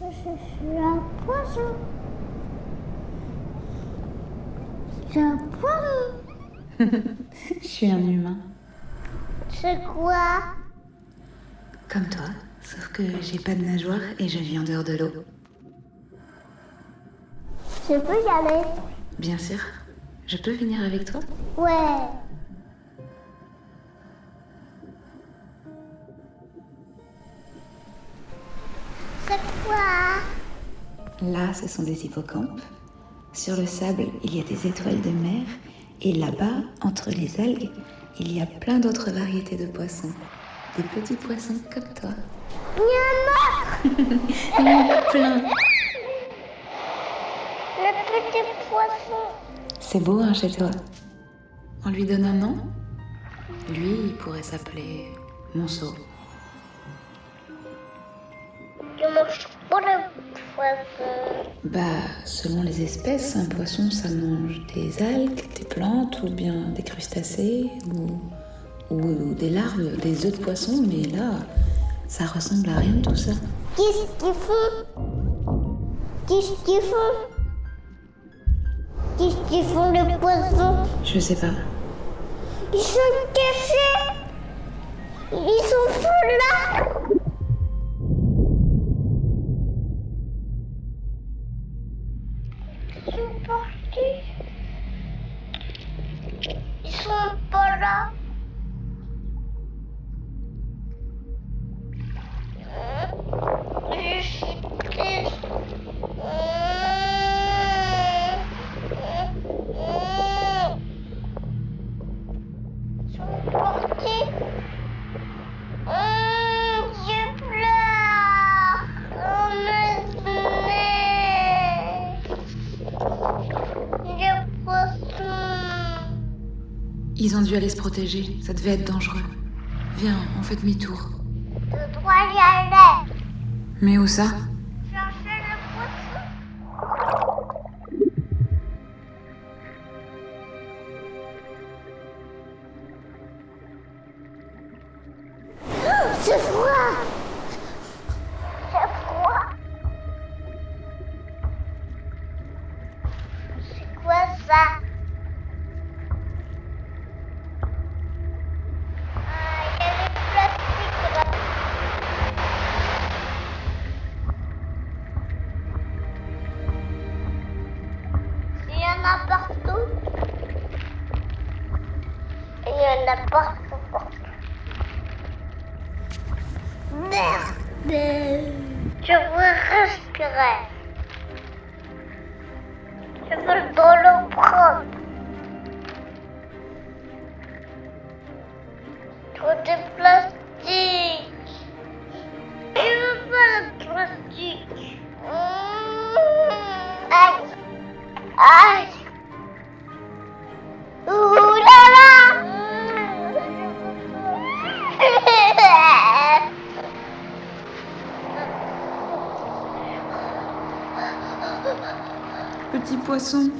Je suis un poisson. Je suis un poisson. Je suis un humain. C'est quoi? Comme toi, sauf que j'ai pas de nageoire et je vis en dehors de l'eau. Je peux y aller Bien sûr. Je peux venir avec toi? Ouais. C'est quoi? Là, ce sont des hippocampes. Sur le sable, il y a des étoiles de mer. Et là-bas, entre les algues, il y a plein d'autres variétés de poissons. Des petits poissons comme toi. Il y en a Il y en a plein. Le petit poisson. C'est beau, hein, chez toi. On lui donne un nom? Lui, il pourrait s'appeler Monceau. Bah, selon les espèces, un poisson, ça mange des algues, des plantes, ou bien des crustacés, ou, ou des larves, des œufs de poisson, mais là, ça ressemble à rien de tout ça. Qu'est-ce qu'ils font Qu'est-ce qu'ils font Qu'est-ce qu'ils font les poissons Je sais pas. Ils sont cachés Ils Ils ont dû aller se protéger, ça devait être dangereux. Viens, on fait demi-tour. Je dois y aller. Mais où ça? Je veux respirer. Petit poisson,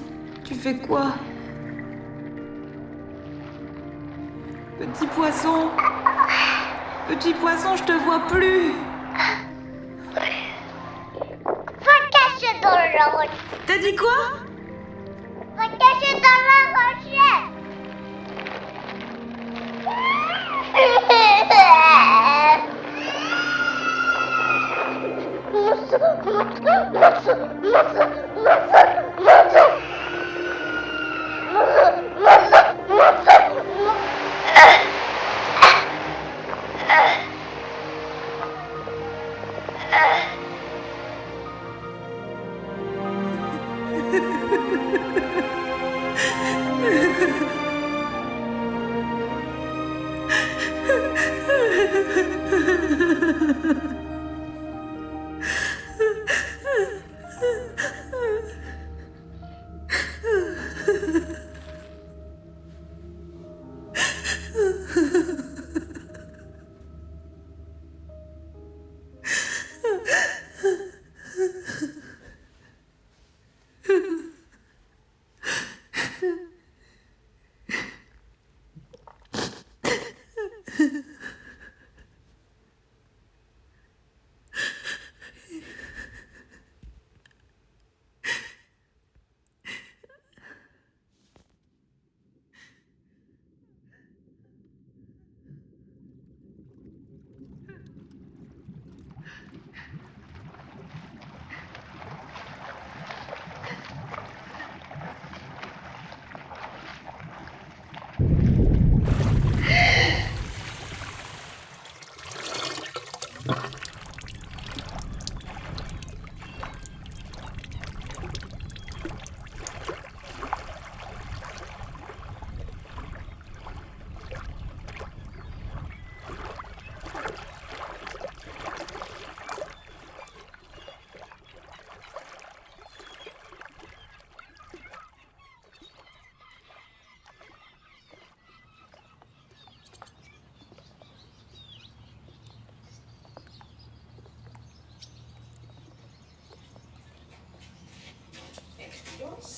tu fais quoi? Petit poisson Petit poisson, je te vois plus. Va cacher dans la roche T'as dit quoi? Va cacher dans la roche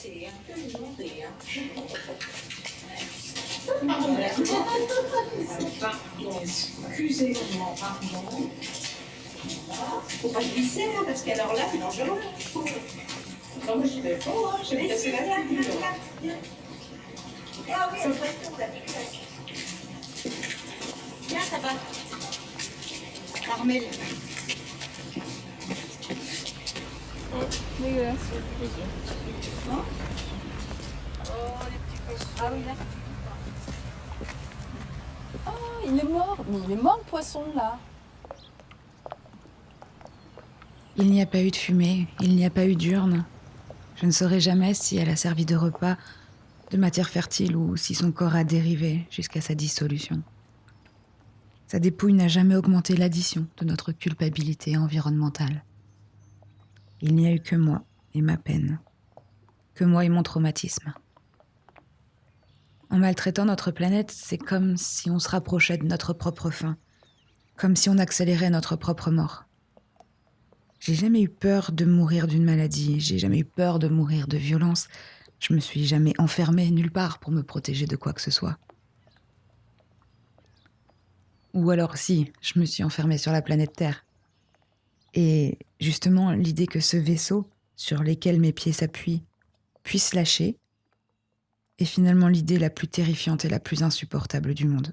Hein. Excusez-moi, pardon. Faut pas glisser, hein, parce qu'alors là, c'est dangereux. Non, moi, je vais pas, hein, je vais passer la figure. Ah oui, ça va ça va. Dégueulasse. Ah. Oh, il est mort. Il est mort le poisson là. Il n'y a pas eu de fumée, il n'y a pas eu d'urne. Je ne saurai jamais si elle a servi de repas, de matière fertile ou si son corps a dérivé jusqu'à sa dissolution. Sa dépouille n'a jamais augmenté l'addition de notre culpabilité environnementale. Il n'y a eu que moi et ma peine, que moi et mon traumatisme. En maltraitant notre planète, c'est comme si on se rapprochait de notre propre fin, comme si on accélérait notre propre mort. J'ai jamais eu peur de mourir d'une maladie, j'ai jamais eu peur de mourir de violence. Je me suis jamais enfermée nulle part pour me protéger de quoi que ce soit. Ou alors si, je me suis enfermée sur la planète Terre. Et justement, l'idée que ce vaisseau, sur lequel mes pieds s'appuient, puisse lâcher, est finalement l'idée la plus terrifiante et la plus insupportable du monde.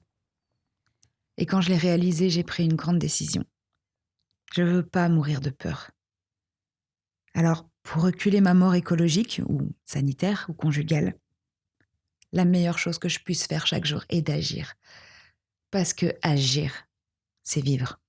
Et quand je l'ai réalisée, j'ai pris une grande décision. Je veux pas mourir de peur. Alors, pour reculer ma mort écologique, ou sanitaire, ou conjugale, la meilleure chose que je puisse faire chaque jour est d'agir. Parce que agir, c'est vivre.